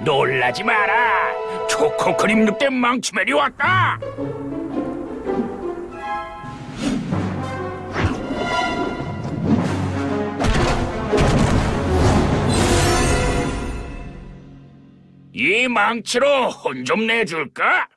놀라지 마라. 초코크림 늑대 망치맨이 왔다. 이 망치로 혼 좀 내줄까?